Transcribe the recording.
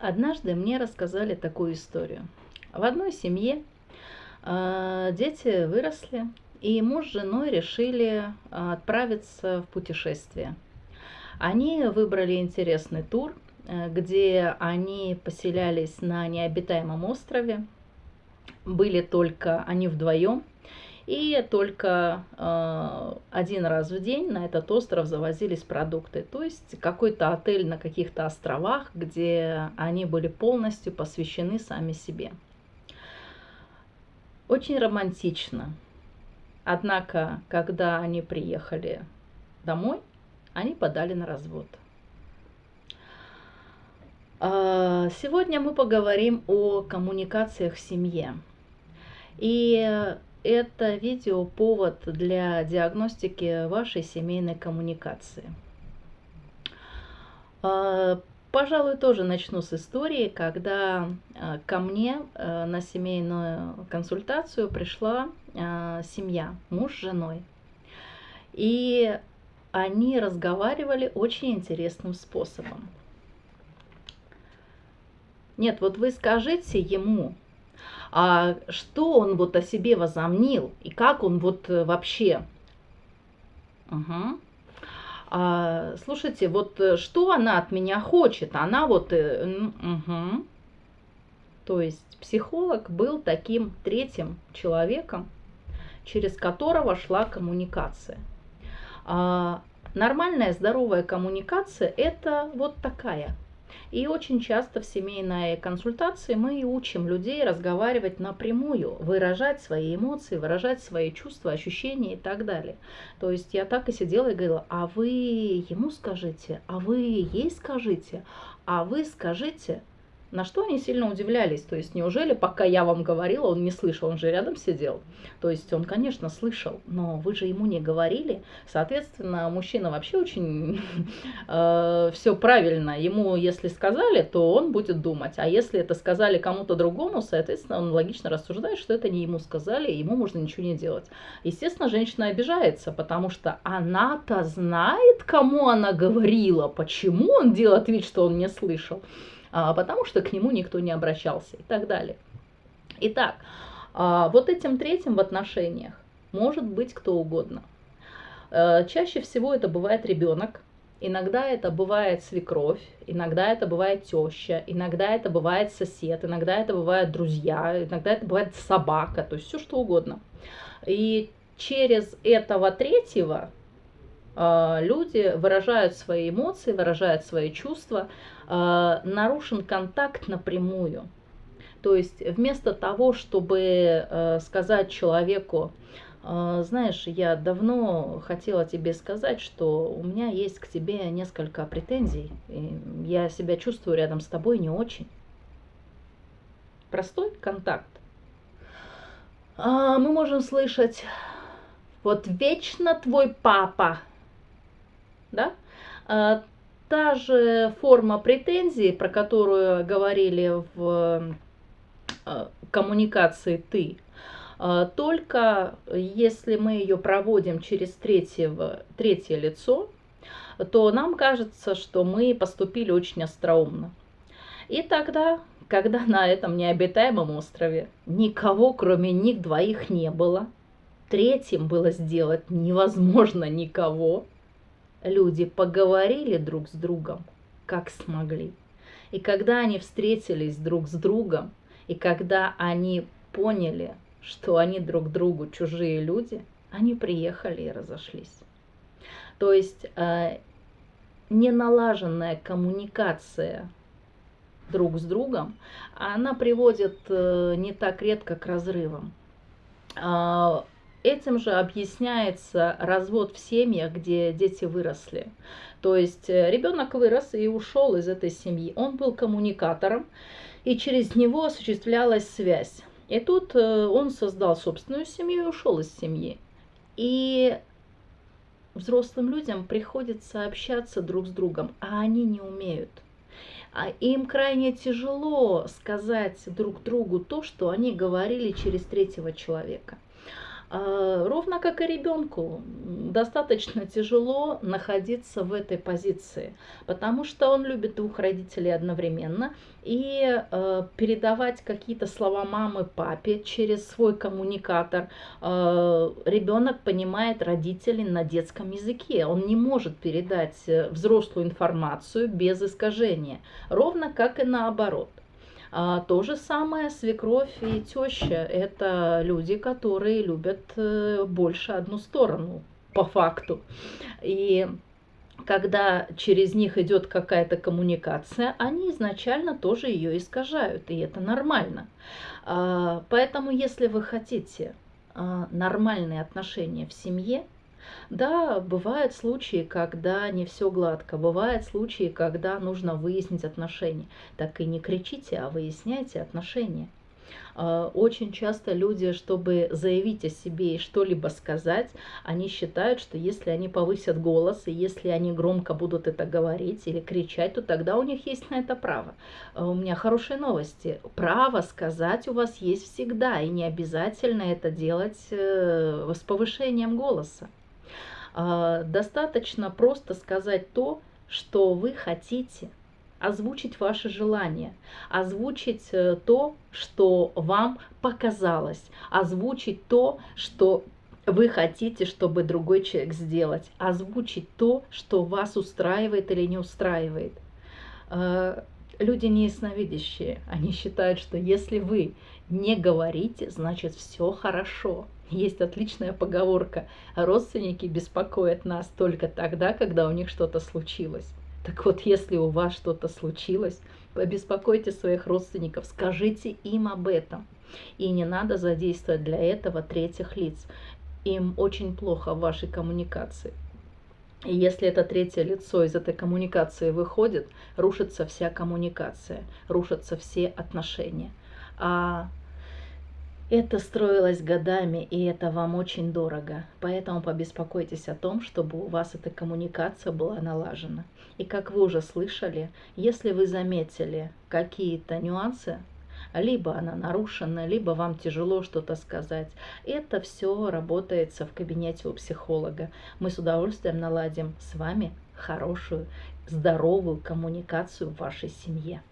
Однажды мне рассказали такую историю. В одной семье э, дети выросли, и муж с женой решили э, отправиться в путешествие. Они выбрали интересный тур, э, где они поселялись на необитаемом острове. Были только они вдвоем – и только э, один раз в день на этот остров завозились продукты. То есть какой-то отель на каких-то островах, где они были полностью посвящены сами себе. Очень романтично. Однако, когда они приехали домой, они подали на развод. А, сегодня мы поговорим о коммуникациях в семье. И это видео повод для диагностики вашей семейной коммуникации. А, пожалуй, тоже начну с истории, когда а, ко мне а, на семейную консультацию пришла семья, муж с женой. И они разговаривали очень интересным способом. Нет, вот вы скажите ему, а что он вот о себе возомнил и как он вот э, вообще. Угу. А, слушайте, вот э, что она от меня хочет? Она вот... Угу. То есть психолог был таким третьим человеком, через которого шла коммуникация. А, нормальная здоровая коммуникация это вот такая – и очень часто в семейной консультации мы учим людей разговаривать напрямую, выражать свои эмоции, выражать свои чувства, ощущения и так далее. То есть я так и сидела и говорила, а вы ему скажите, а вы ей скажите, а вы скажите, на что они сильно удивлялись. То есть, неужели, пока я вам говорила, он не слышал, он же рядом сидел. То есть, он, конечно, слышал, но вы же ему не говорили. Соответственно, мужчина вообще очень э, все правильно. Ему, если сказали, то он будет думать. А если это сказали кому-то другому, соответственно, он логично рассуждает, что это не ему сказали, ему можно ничего не делать. Естественно, женщина обижается, потому что она-то знает, кому она говорила, почему он делает вид, что он не слышал потому что к нему никто не обращался и так далее. Итак, а, вот этим третьим в отношениях может быть кто угодно. А, чаще всего это бывает ребенок, иногда это бывает свекровь, иногда это бывает теща, иногда это бывает сосед, иногда это бывают друзья, иногда это бывает собака, то есть все что угодно. И через этого третьего а, люди выражают свои эмоции, выражают свои чувства, а, нарушен контакт напрямую. То есть вместо того, чтобы а, сказать человеку, знаешь, я давно хотела тебе сказать, что у меня есть к тебе несколько претензий, я себя чувствую рядом с тобой не очень. Простой контакт. Мы можем слышать, вот вечно твой папа да? Та же форма претензии, про которую говорили в а, коммуникации «ты», а, только если мы ее проводим через третьего, третье лицо, то нам кажется, что мы поступили очень остроумно. И тогда, когда на этом необитаемом острове никого, кроме них двоих, не было, третьим было сделать невозможно никого – люди поговорили друг с другом, как смогли. И когда они встретились друг с другом, и когда они поняли, что они друг другу чужие люди, они приехали и разошлись. То есть э, неналаженная коммуникация друг с другом, она приводит э, не так редко к разрывам. А, Этим же объясняется развод в семьях, где дети выросли. То есть э, ребенок вырос и ушел из этой семьи. Он был коммуникатором, и через него осуществлялась связь. И тут э, он создал собственную семью и ушел из семьи. И взрослым людям приходится общаться друг с другом, а они не умеют. А им крайне тяжело сказать друг другу то, что они говорили через третьего человека. А, ровно как и ребенку, достаточно тяжело находиться в этой позиции, потому что он любит двух родителей одновременно, и э, передавать какие-то слова мамы папе через свой коммуникатор э, ребенок понимает родителей на детском языке. Он не может передать э, взрослую информацию без искажения, ровно как и наоборот. А, то же самое свекровь и теща. Это люди, которые любят э, больше одну сторону, по факту. И когда через них идет какая-то коммуникация, они изначально тоже ее искажают, и это нормально. А, поэтому, если вы хотите а, нормальные отношения в семье, да, бывают случаи, когда не все гладко, бывают случаи, когда нужно выяснить отношения. Так и не кричите, а выясняйте отношения. А, очень часто люди, чтобы заявить о себе и что-либо сказать, они считают, что если они повысят голос, и если они громко будут это говорить или кричать, то тогда у них есть на это право. А, у меня хорошие новости. Право сказать у вас есть всегда, и не обязательно это делать э, с повышением голоса. А, достаточно просто сказать то, что вы хотите, озвучить ваши желания, озвучить э, то, что вам показалось, озвучить то, что вы хотите, чтобы другой человек сделать, озвучить то, что вас устраивает или не устраивает. А, люди не ясновидящие, они считают, что если вы не говорите, значит все хорошо. Есть отличная поговорка. Родственники беспокоят нас только тогда, когда у них что-то случилось. Так вот, если у вас что-то случилось, побеспокойте своих родственников, скажите им об этом. И не надо задействовать для этого третьих лиц. Им очень плохо в вашей коммуникации. И если это третье лицо из этой коммуникации выходит, рушится вся коммуникация, рушатся все отношения. А это строилось годами, и это вам очень дорого. Поэтому побеспокойтесь о том, чтобы у вас эта коммуникация была налажена. И как вы уже слышали, если вы заметили какие-то нюансы, либо она нарушена, либо вам тяжело что-то сказать. Это все работается в кабинете у психолога. Мы с удовольствием наладим с вами хорошую, здоровую коммуникацию в вашей семье.